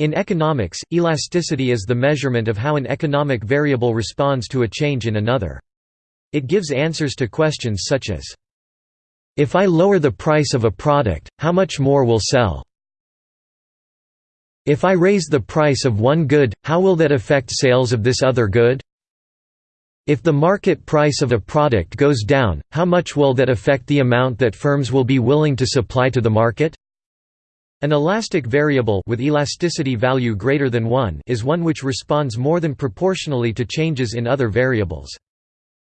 In economics, elasticity is the measurement of how an economic variable responds to a change in another. It gives answers to questions such as, If I lower the price of a product, how much more will sell? If I raise the price of one good, how will that affect sales of this other good? If the market price of a product goes down, how much will that affect the amount that firms will be willing to supply to the market? An elastic variable with elasticity value greater than 1 is one which responds more than proportionally to changes in other variables.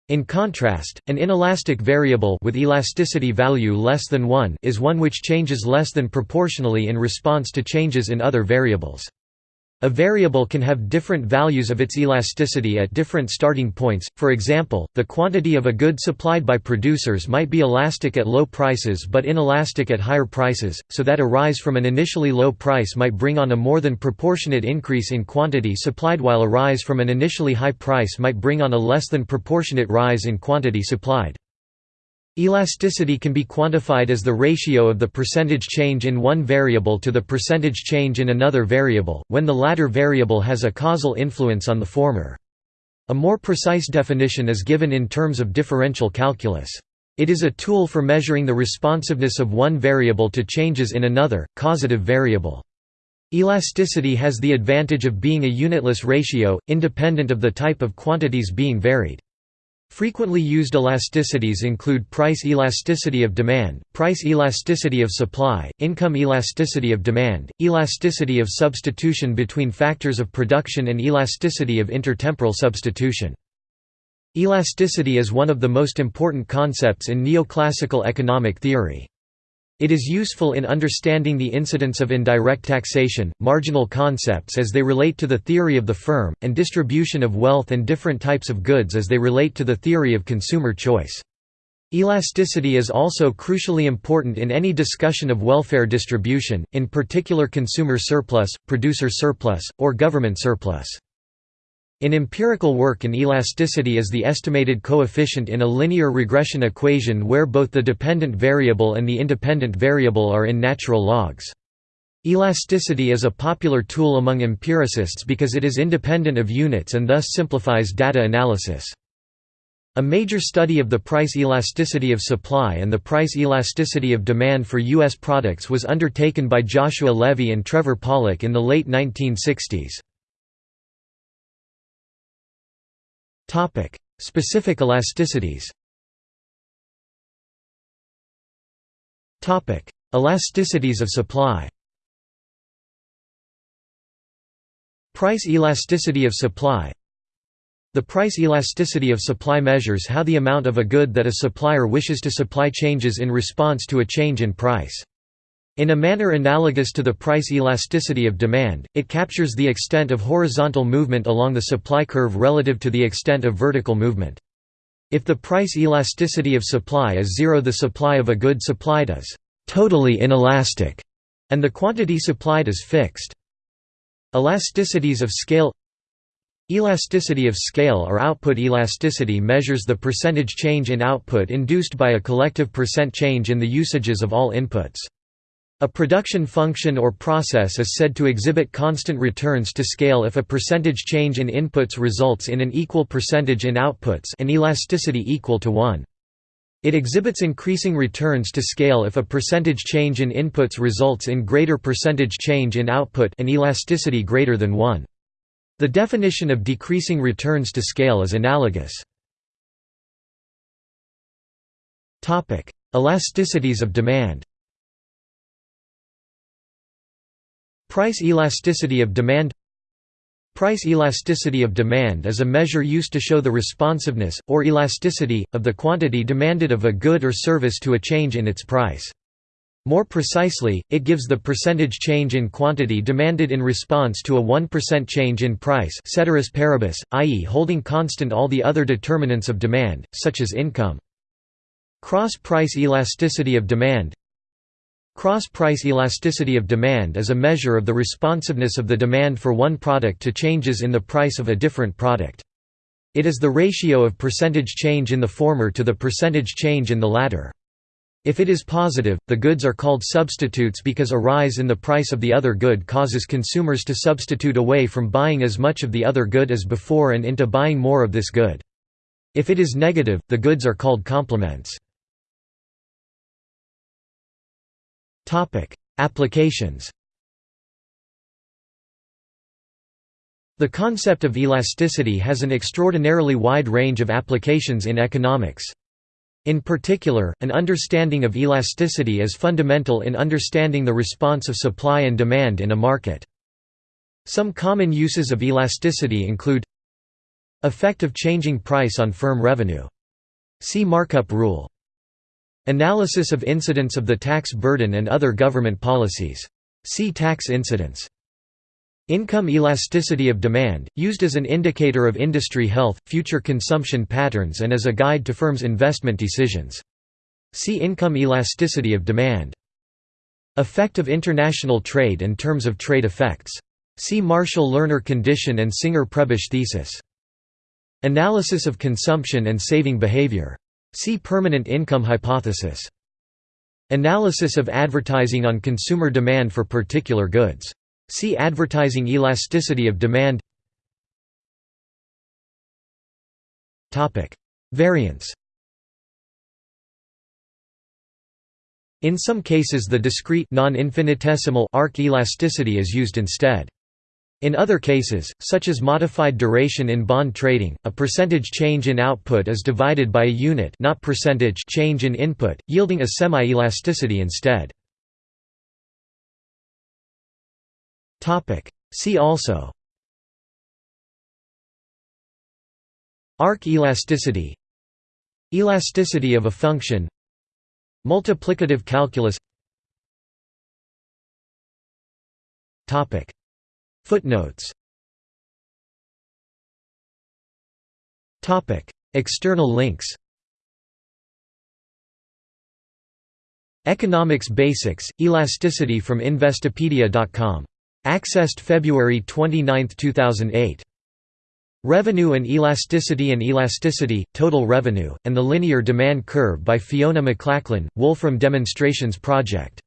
In contrast, an inelastic variable with elasticity value less than 1 is one which changes less than proportionally in response to changes in other variables. A variable can have different values of its elasticity at different starting points, for example, the quantity of a good supplied by producers might be elastic at low prices but inelastic at higher prices, so that a rise from an initially low price might bring on a more than proportionate increase in quantity supplied while a rise from an initially high price might bring on a less than proportionate rise in quantity supplied. Elasticity can be quantified as the ratio of the percentage change in one variable to the percentage change in another variable, when the latter variable has a causal influence on the former. A more precise definition is given in terms of differential calculus. It is a tool for measuring the responsiveness of one variable to changes in another, causative variable. Elasticity has the advantage of being a unitless ratio, independent of the type of quantities being varied. Frequently used elasticities include price elasticity of demand, price elasticity of supply, income elasticity of demand, elasticity of substitution between factors of production and elasticity of intertemporal substitution. Elasticity is one of the most important concepts in neoclassical economic theory. It is useful in understanding the incidence of indirect taxation, marginal concepts as they relate to the theory of the firm, and distribution of wealth and different types of goods as they relate to the theory of consumer choice. Elasticity is also crucially important in any discussion of welfare distribution, in particular consumer surplus, producer surplus, or government surplus. In empirical work an elasticity is the estimated coefficient in a linear regression equation where both the dependent variable and the independent variable are in natural logs. Elasticity is a popular tool among empiricists because it is independent of units and thus simplifies data analysis. A major study of the price elasticity of supply and the price elasticity of demand for U.S. products was undertaken by Joshua Levy and Trevor Pollock in the late 1960s. Specific elasticities. Topic: Elasticities of supply. Price elasticity of supply. The price elasticity of supply measures how the amount of a good that a supplier wishes to supply changes in response to a change in price. In a manner analogous to the price elasticity of demand, it captures the extent of horizontal movement along the supply curve relative to the extent of vertical movement. If the price elasticity of supply is zero the supply of a good supplied is «totally inelastic» and the quantity supplied is fixed. Elasticities of scale Elasticity of scale or output elasticity measures the percentage change in output induced by a collective percent change in the usages of all inputs. A production function or process is said to exhibit constant returns to scale if a percentage change in inputs results in an equal percentage in outputs an elasticity equal to 1. It exhibits increasing returns to scale if a percentage change in inputs results in greater percentage change in output an elasticity greater than 1. The definition of decreasing returns to scale is analogous. Elasticities of demand Price elasticity of demand Price elasticity of demand is a measure used to show the responsiveness, or elasticity, of the quantity demanded of a good or service to a change in its price. More precisely, it gives the percentage change in quantity demanded in response to a 1% change in price ceteris paribus, i.e. holding constant all the other determinants of demand, such as income. Cross-price elasticity of demand Cross-price elasticity of demand is a measure of the responsiveness of the demand for one product to changes in the price of a different product. It is the ratio of percentage change in the former to the percentage change in the latter. If it is positive, the goods are called substitutes because a rise in the price of the other good causes consumers to substitute away from buying as much of the other good as before and into buying more of this good. If it is negative, the goods are called complements. Applications The concept of elasticity has an extraordinarily wide range of applications in economics. In particular, an understanding of elasticity is fundamental in understanding the response of supply and demand in a market. Some common uses of elasticity include Effect of changing price on firm revenue. See markup rule. Analysis of incidence of the tax burden and other government policies. See tax incidence. Income elasticity of demand, used as an indicator of industry health, future consumption patterns and as a guide to firms' investment decisions. See income elasticity of demand. Effect of international trade and terms of trade effects. See Marshall-Lerner condition and Singer-Prebisch thesis. Analysis of consumption and saving behavior. See permanent income hypothesis. Analysis of advertising on consumer demand for particular goods. See advertising elasticity of demand Variance In some cases the discrete non-infinitesimal arc elasticity is used instead. In other cases, such as modified duration in bond trading, a percentage change in output is divided by a unit not percentage change in input, yielding a semi-elasticity instead. See also. Arc elasticity. Elasticity of a function. Multiplicative calculus Footnotes. External links. Economics Basics, Elasticity from Investopedia.com Accessed February 29, 2008. Revenue and Elasticity and Elasticity, Total Revenue, and the Linear Demand Curve by Fiona Maclachlan, Wolfram Demonstrations Project